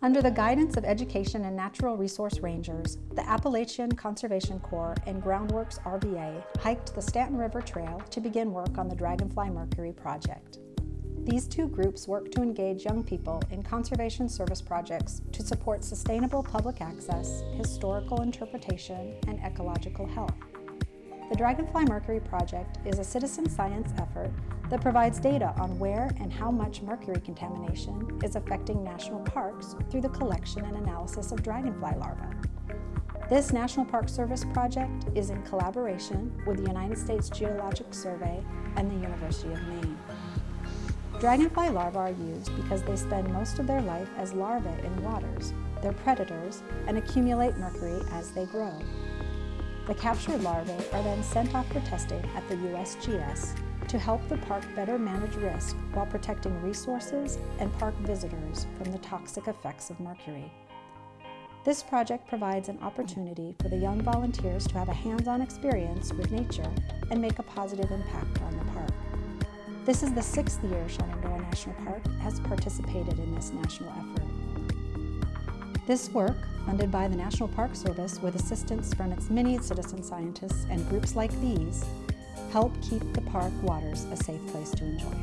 Under the guidance of Education and Natural Resource Rangers, the Appalachian Conservation Corps and Groundworks RVA hiked the Staunton River Trail to begin work on the Dragonfly Mercury project. These two groups work to engage young people in conservation service projects to support sustainable public access, historical interpretation, and ecological health. The Dragonfly Mercury project is a citizen science effort that provides data on where and how much mercury contamination is affecting national parks through the collection and analysis of dragonfly larvae. This National Park Service project is in collaboration with the United States Geologic Survey and the University of Maine. Dragonfly larvae are used because they spend most of their life as larvae in waters. They're predators and accumulate mercury as they grow. The captured larvae are then sent off for testing at the USGS to help the park better manage risk while protecting resources and park visitors from the toxic effects of mercury. This project provides an opportunity for the young volunteers to have a hands-on experience with nature and make a positive impact on the park. This is the sixth year Shenandoah National Park has participated in this national effort. This work, funded by the National Park Service with assistance from its many citizen scientists and groups like these, help keep the park waters a safe place to enjoy.